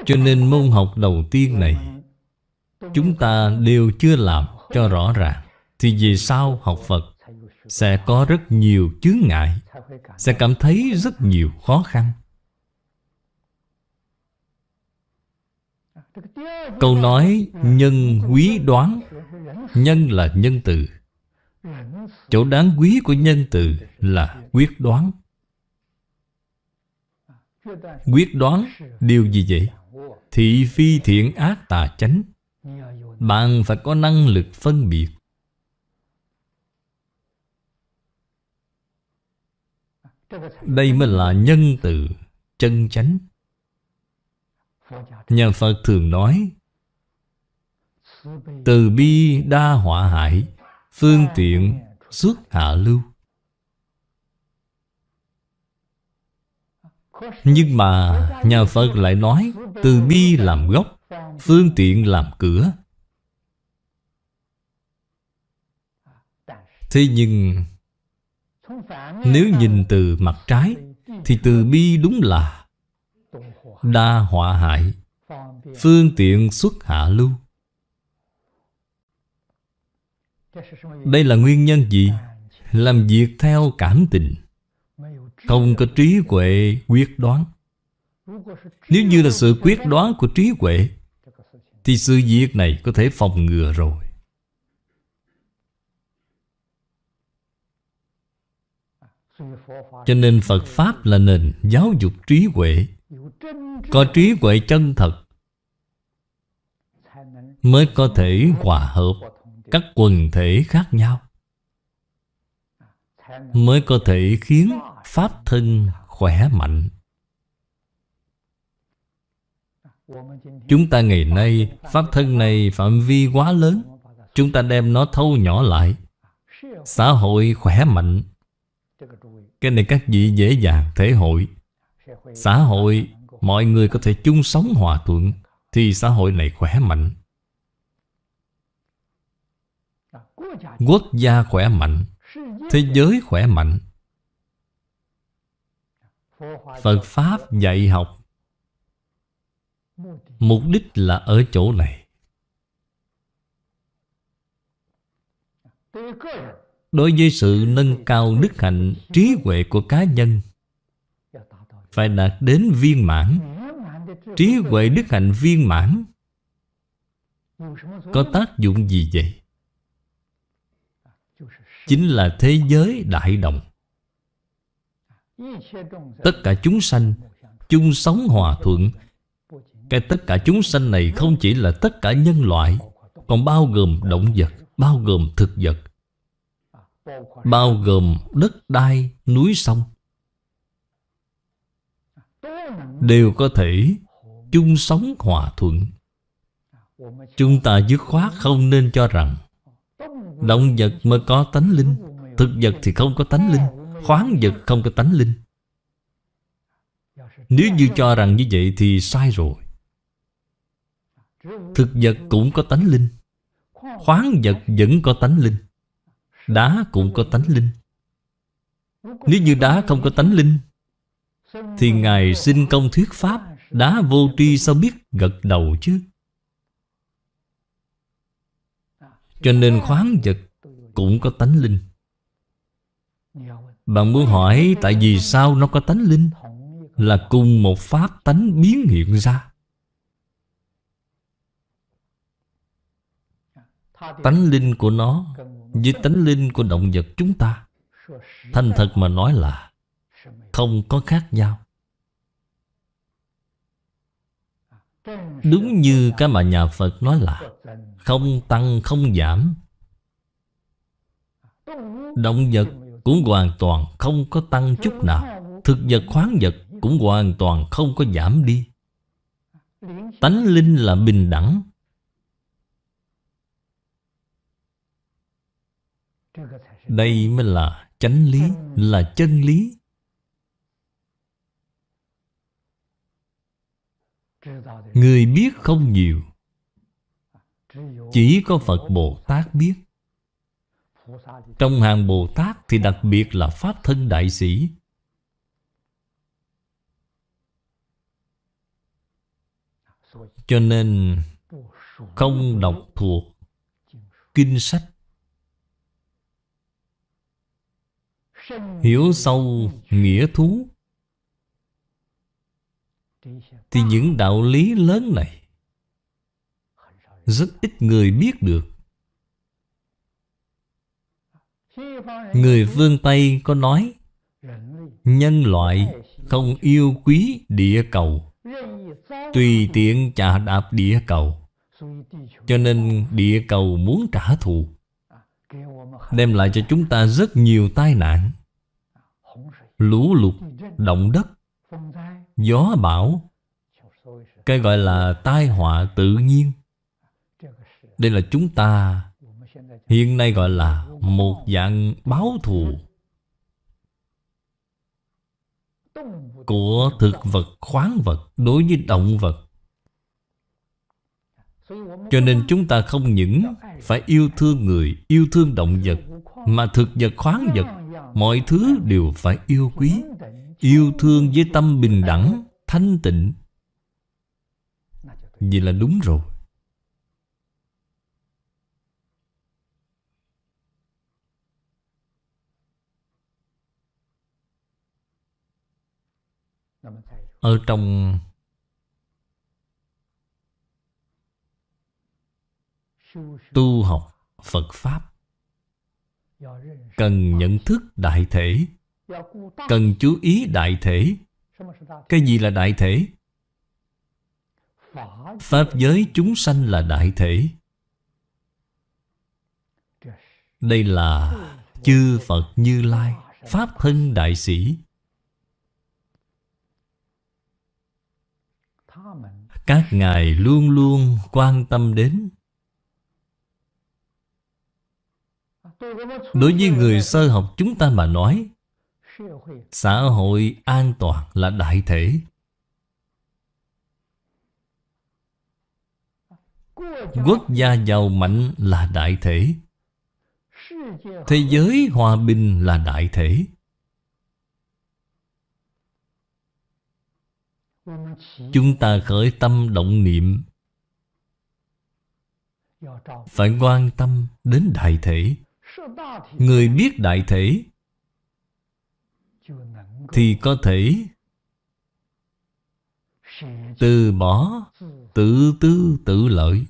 Cho nên môn học đầu tiên này Chúng ta đều chưa làm cho rõ ràng. Thì vì sao học Phật Sẽ có rất nhiều chướng ngại Sẽ cảm thấy rất nhiều khó khăn Câu nói nhân quý đoán, Nhân là nhân từ. Chỗ đáng quý của nhân từ là quyết đoán. Quyết đoán, điều gì vậy? Thị phi thiện ác tà chánh. Bạn phải có năng lực phân biệt. Đây mới là nhân từ, chân chánh. Nhà Phật thường nói, Từ bi đa họa hại, Phương tiện xuất hạ lưu. Nhưng mà nhà Phật lại nói, Từ bi làm gốc, Phương tiện làm cửa. Thế nhưng, Nếu nhìn từ mặt trái, Thì từ bi đúng là Đa họa hại Phương tiện xuất hạ lưu. Đây là nguyên nhân gì? Làm việc theo cảm tình. Không có trí huệ, quyết đoán. Nếu như là sự quyết đoán của trí huệ, Thì sự việc này có thể phòng ngừa rồi. Cho nên Phật Pháp là nền giáo dục trí huệ. Có trí huệ chân thật Mới có thể hòa hợp các quần thể khác nhau, Mới có thể khiến Pháp thân khỏe mạnh. Chúng ta ngày nay, Pháp thân này phạm vi quá lớn, Chúng ta đem nó thâu nhỏ lại, Xã hội khỏe mạnh. Cái này các vị dễ dàng thể hội. Xã hội Mọi người có thể chung sống hòa thuận, Thì xã hội này khỏe mạnh. Quốc gia khỏe mạnh, Thế giới khỏe mạnh. Phật Pháp dạy học, Mục đích là ở chỗ này. Đối với sự nâng cao đức hạnh, trí huệ của cá nhân phải đạt đến viên mãn. Trí huệ đức hạnh viên mãn. Có tác dụng gì vậy? Chính là thế giới đại đồng. Tất cả chúng sanh chung sống hòa thuận. Cái tất cả chúng sanh này không chỉ là tất cả nhân loại Còn bao gồm động vật Bao gồm thực vật Bao gồm đất đai, núi sông. Đều có thể chung sống hòa thuận. Chúng ta dứt khoát không nên cho rằng Động vật mới có tánh linh, Thực vật thì không có tánh linh, Khoáng vật không có tánh linh. Nếu như cho rằng như vậy thì sai rồi. Thực vật cũng có tánh linh, Khoáng vật vẫn có tánh linh, Đá cũng có tánh linh. Nếu như đá không có tánh linh thì Ngài sinh công thuyết Pháp, Đá vô tri sao biết gật đầu chứ? Cho nên khoáng vật cũng có tánh linh. Bạn muốn hỏi tại vì sao nó có tánh linh? Là cùng một pháp tánh biến hiện ra. Tánh linh của nó Với tánh linh của động vật chúng ta. Thành thật mà nói là không có khác nhau. Đúng như cái mà nhà Phật nói là Không tăng không giảm. Động vật cũng hoàn toàn không có tăng chút nào. Thực vật khoáng vật cũng hoàn toàn không có giảm đi. Tánh linh là bình đẳng. Đây mới là chánh lý, là chân lý. Người biết không nhiều, Chỉ có Phật Bồ Tát biết. Trong hàng Bồ Tát thì đặc biệt là Pháp thân Đại Sĩ. Cho nên không đọc thuộc kinh sách. Hiểu sâu nghĩa thú. Thì những đạo lý lớn này Rất ít người biết được. Người phương Tây có nói Nhân loại không yêu quý địa cầu Tùy tiện chà đạp địa cầu. Cho nên địa cầu muốn trả thù Đem lại cho chúng ta rất nhiều tai nạn. Lũ lụt, động đất, gió bão cái gọi là tai họa tự nhiên. Đây là chúng ta Hiện nay gọi là một dạng báo thù Của thực vật khoáng vật đối với động vật. Cho nên chúng ta không những phải yêu thương người, yêu thương động vật Mà thực vật khoáng vật Mọi thứ đều phải yêu quý Yêu thương với tâm bình đẳng Thanh tịnh. Vậy là đúng rồi Ở trong Tu học Phật Pháp, Cần nhận thức đại thể, Cần chú ý đại thể Cái gì là đại thể? Pháp giới chúng sanh là đại thể. Đây là chư Phật Như Lai, Pháp thân đại sĩ. Các ngài luôn luôn quan tâm đến. Đối với người sơ học chúng ta mà nói, Xã hội an toàn là đại thể. Quốc gia giàu mạnh là đại thể. Thế giới hòa bình là đại thể. Chúng ta khởi tâm động niệm. Phải quan tâm đến đại thể. Người biết đại thể Thì có thể Từ bỏ Tự tư tự lợi.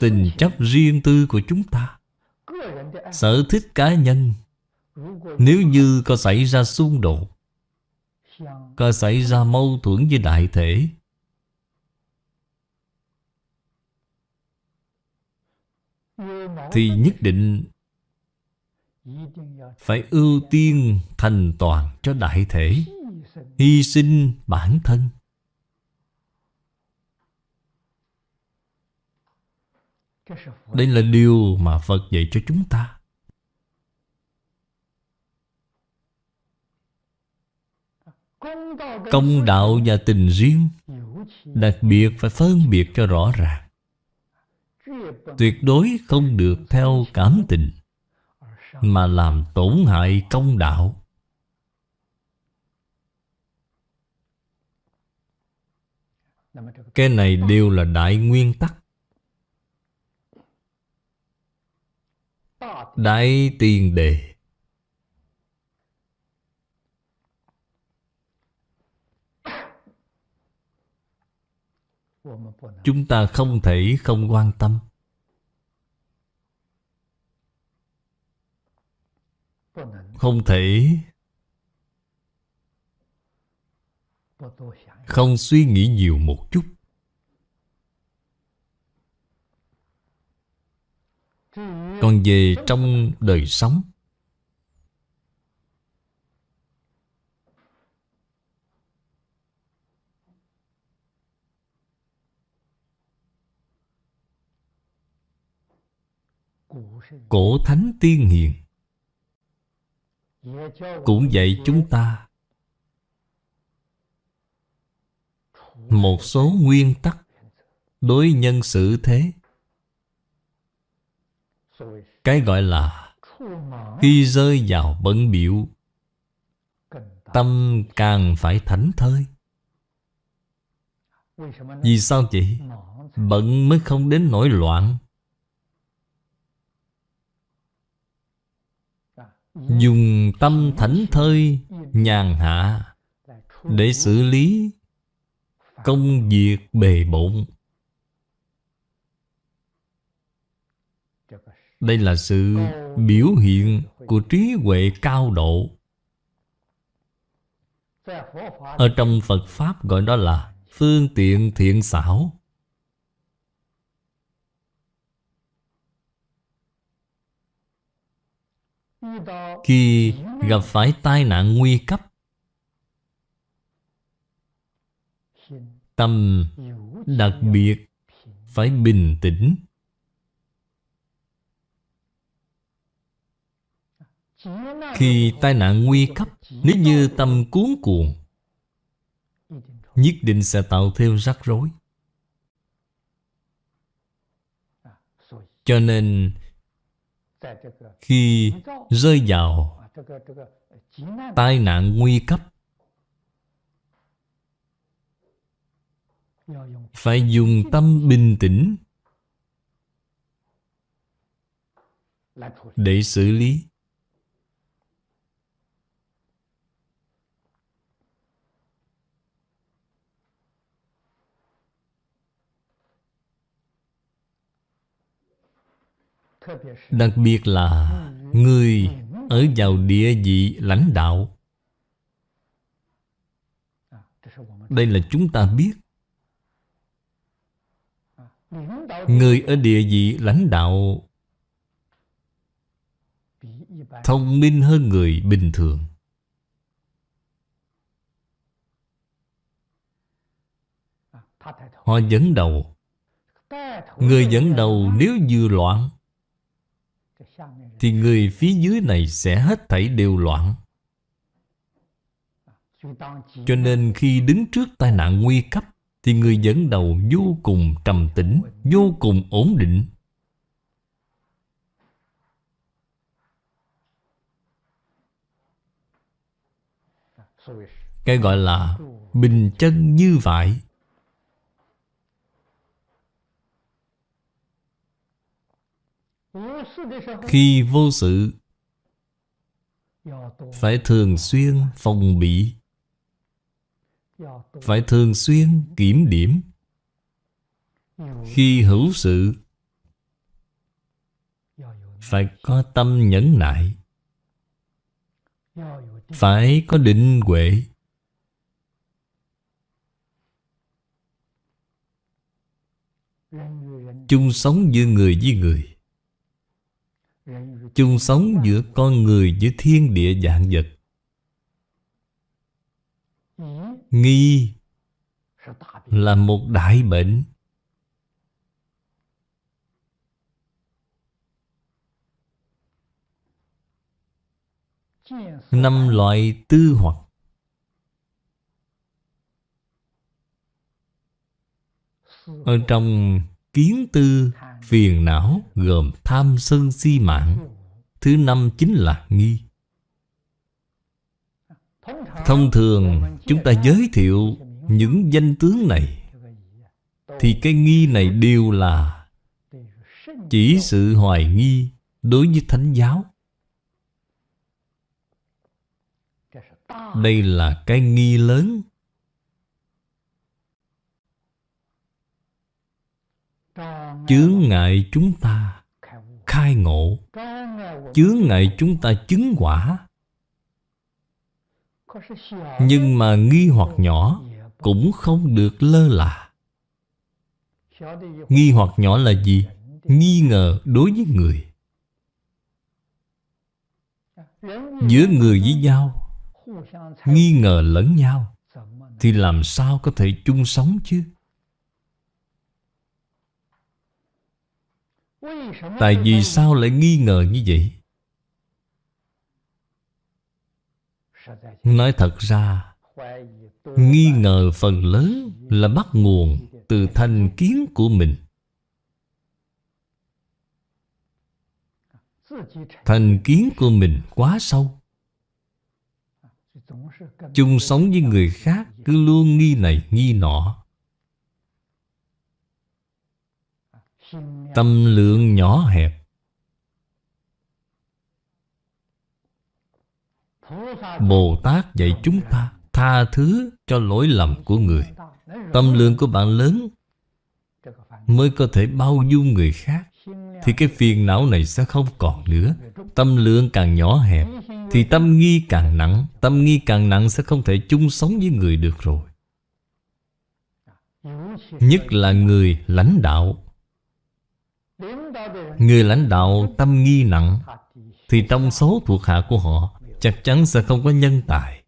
Tình chấp riêng tư của chúng ta, Sở thích cá nhân, Nếu như có xảy ra xung đột, Có xảy ra mâu thuẫn với đại thể, Thì nhất định phải ưu tiên thành toàn cho đại thể, Hy sinh bản thân. Đây là điều mà Phật dạy cho chúng ta. Công đạo và tình riêng Đặc biệt phải phân biệt cho rõ ràng. Tuyệt đối không được theo cảm tình. Mà làm tổn hại công đạo. Cái này đều là đại nguyên tắc. Đại tiền đề. Chúng ta không thể không quan tâm. Không thể. Không suy nghĩ nhiều một chút. Còn về trong đời sống, Cổ thánh tiên hiền cũng dạy chúng ta Một số nguyên tắc Đối nhân xử thế. Cái gọi là Khi rơi vào bận biểu, Tâm càng phải thảnh thơi. Vì sao vậy? Bận mới không đến nổi loạn. Dùng tâm thảnh thơi, Nhàn hạ Để xử lý Công việc bề bộn. Đây là sự biểu hiện của trí huệ cao độ. Ở trong Phật Pháp gọi đó là phương tiện thiện xảo. Khi gặp phải tai nạn nguy cấp, Tâm đặc biệt phải bình tĩnh. Khi tai nạn nguy cấp, Nếu như tâm cuốn cuồng, Nhất định sẽ tạo thêm rắc rối. Cho nên khi rơi vào Tai nạn nguy cấp, Phải dùng tâm bình tĩnh Để xử lý. Đặc biệt là Người ở vào địa vị lãnh đạo. Đây là chúng ta biết. Người ở địa vị lãnh đạo Thông minh hơn người bình thường. Họ dẫn đầu. Người dẫn đầu nếu vừa loạn thì người phía dưới này sẽ hết thảy đều loạn. Cho nên khi đứng trước tai nạn nguy cấp, Thì người dẫn đầu vô cùng trầm tĩnh, Vô cùng ổn định. Cái gọi là bình chân như vậy Khi vô sự, Phải thường xuyên phòng bị. Phải thường xuyên kiểm điểm. Khi hữu sự, Phải có tâm nhẫn nại. Phải có định huệ. Chung sống giữa người với người chung sống giữa con người với thiên địa dạng vật. Nghi là một đại bệnh. Năm loại tư hoặc. Ở trong kiến tư phiền não gồm tham sân si mạng. Thứ năm chính là nghi. Thông thường, chúng ta giới thiệu những danh tướng này. Thì cái nghi này đều là chỉ sự hoài nghi đối với thánh giáo. Đây là cái nghi lớn. Chướng ngại chúng ta khai ngộ. Chướng ngại chúng ta chứng quả. Nhưng mà nghi hoặc nhỏ cũng không được lơ là. Nghi hoặc nhỏ là gì? Nghi ngờ đối với người. Giữa người với nhau, nghi ngờ lẫn nhau, thì làm sao có thể chung sống chứ? Tại vì sao lại nghi ngờ như vậy? Nói thật ra Nghi ngờ phần lớn là bắt nguồn từ thành kiến của mình. Thành kiến của mình quá sâu. Chung sống với người khác cứ luôn nghi này nghi nọ tâm lượng nhỏ hẹp. Bồ tát dạy chúng ta tha thứ cho lỗi lầm của người. Tâm lượng của bạn lớn mới có thể bao dung người khác, thì cái phiền não này sẽ không còn nữa. Tâm lượng càng nhỏ hẹp, thì tâm nghi càng nặng. Tâm nghi càng nặng sẽ không thể chung sống với người được rồi. Nhất là người lãnh đạo. Người lãnh đạo tâm nghi nặng Thì trong số thuộc hạ của họ Chắc chắn sẽ không có nhân tài.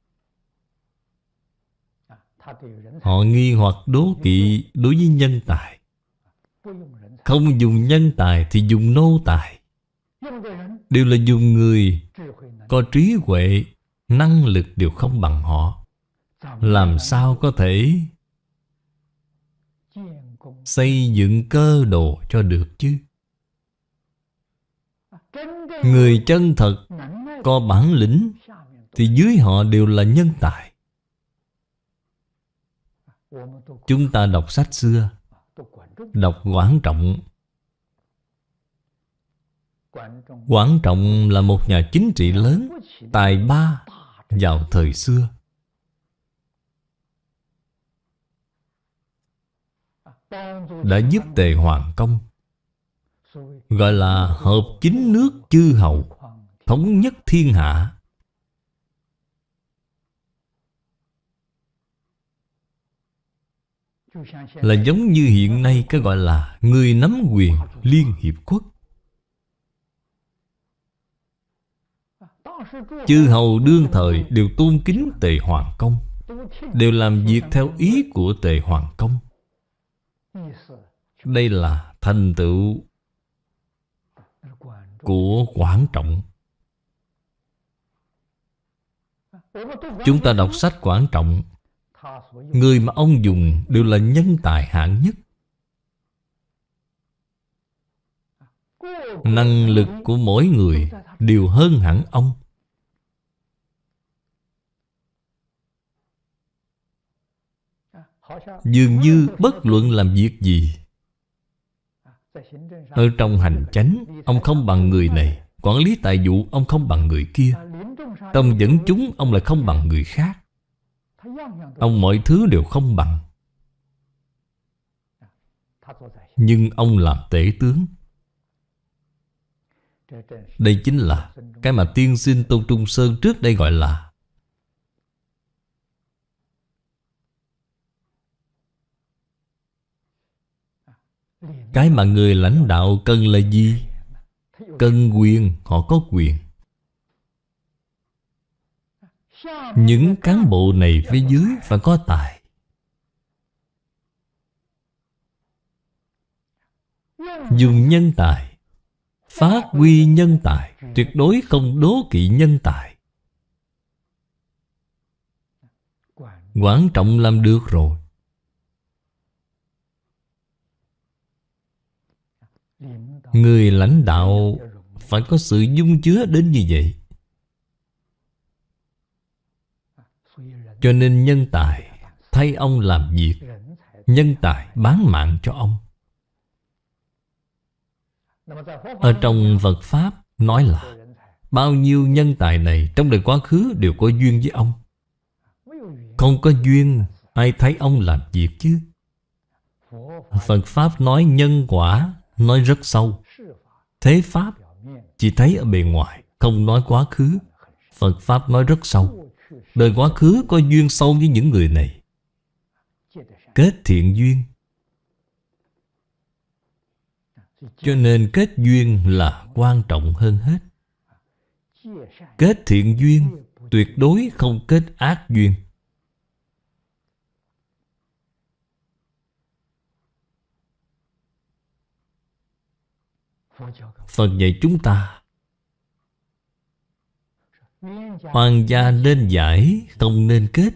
Họ nghi hoặc đố kỵ đối với nhân tài. Không dùng nhân tài thì dùng nô tài. Đều là dùng người có trí huệ, năng lực đều không bằng họ. Làm sao có thể xây dựng cơ đồ cho được chứ? Người chân thật có bản lĩnh Thì dưới họ đều là nhân tài. Chúng ta đọc sách xưa, Đọc Quảng Trọng. Quảng Trọng là một nhà chính trị lớn, Tài ba vào thời xưa. Đã giúp Tề Hoàng Công, Gọi là hợp chính nước chư hầu, Thống nhất thiên hạ. Là giống như hiện nay cái gọi là Người nắm quyền Liên Hiệp Quốc. Chư hầu đương thời đều tôn kính Tề Hoàng Công, Đều làm việc theo ý của Tề Hoàng Công. Đây là thành tựu của Quảng Trọng. Chúng ta đọc sách Quảng Trọng. Người mà ông dùng đều là nhân tài hạng nhất. Năng lực của mỗi người đều hơn hẳn ông. Dường như bất luận làm việc gì Ở trong hành chánh, Ông không bằng người này. Quản lý tài vụ, Ông không bằng người kia. Tâm dẫn chúng, Ông lại không bằng người khác. Ông mọi thứ đều không bằng. Nhưng ông làm tể tướng. Đây chính là Cái mà tiên sinh Tôn Trung Sơn trước đây gọi là Cái mà người lãnh đạo cần là gì? Cần quyền, họ có quyền. Những cán bộ này phía dưới phải có tài. Dùng nhân tài Phát huy nhân tài Tuyệt đối không đố kỵ nhân tài. Quan trọng làm được rồi. Người lãnh đạo phải có sự dung chứa đến như vậy. Cho nên nhân tài thay ông làm việc, Nhân tài bán mạng cho ông. Ở trong Phật Pháp nói là, Bao nhiêu nhân tài này trong đời quá khứ đều có duyên với ông. Không có duyên, ai thấy ông làm việc chứ? Phật Pháp nói nhân quả Nói rất sâu. Thế Pháp Chỉ thấy ở bề ngoài, Không nói quá khứ. Phật Pháp nói rất sâu. Đời quá khứ có duyên sâu với những người này. Kết thiện duyên. Cho nên kết duyên là quan trọng hơn hết. Kết thiện duyên Tuyệt đối không kết ác duyên. Phật dạy chúng ta Hoàng gia nên giải, Không nên kết.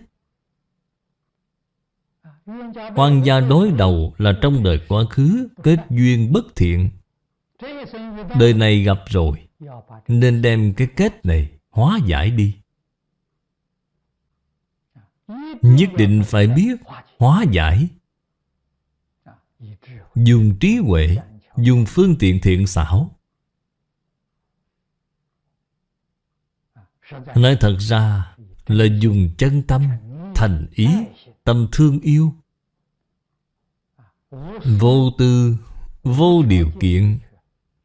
Hoàng gia đối đầu là trong đời quá khứ, Kết duyên bất thiện. Đời này gặp rồi, Nên đem cái kết này Hóa giải đi. Nhất định phải biết Hóa giải. Dùng trí huệ Dùng phương tiện thiện xảo. Nói thật ra là dùng chân tâm, thành ý, tâm thương yêu. Vô tư, vô điều kiện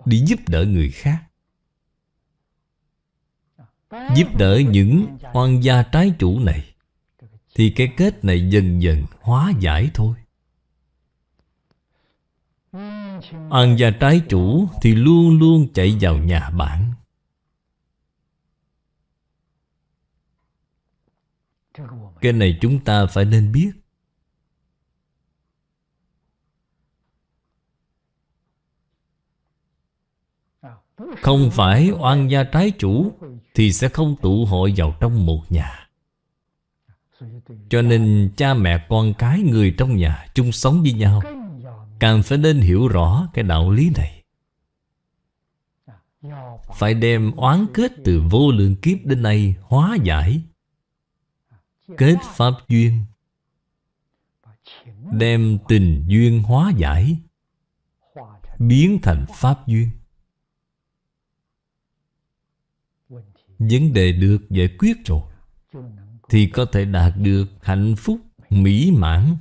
Đi giúp đỡ người khác. Giúp đỡ những oan gia trái chủ này Thì cái kết này dần dần hóa giải thôi. Ăn gia trái chủ thì luôn luôn chạy vào nhà bạn. Cái này chúng ta phải nên biết. Không phải oan gia trái chủ Thì sẽ không tụ hội vào trong một nhà. Cho nên cha mẹ con cái người trong nhà chung sống với nhau. Càng phải nên hiểu rõ cái đạo lý này. Phải đem oán kết từ vô lượng kiếp đến nay hóa giải. Kết pháp duyên. Đem tình duyên hóa giải. Biến thành pháp duyên. Vấn đề được giải quyết rồi, Thì có thể đạt được hạnh phúc mỹ mãn,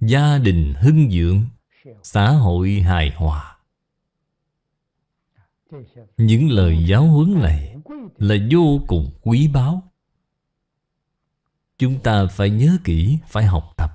Gia đình hưng dưỡng xã hội hài hòa. Những lời giáo huấn này là vô cùng quý báu. Chúng ta phải nhớ kỹ, phải học tập.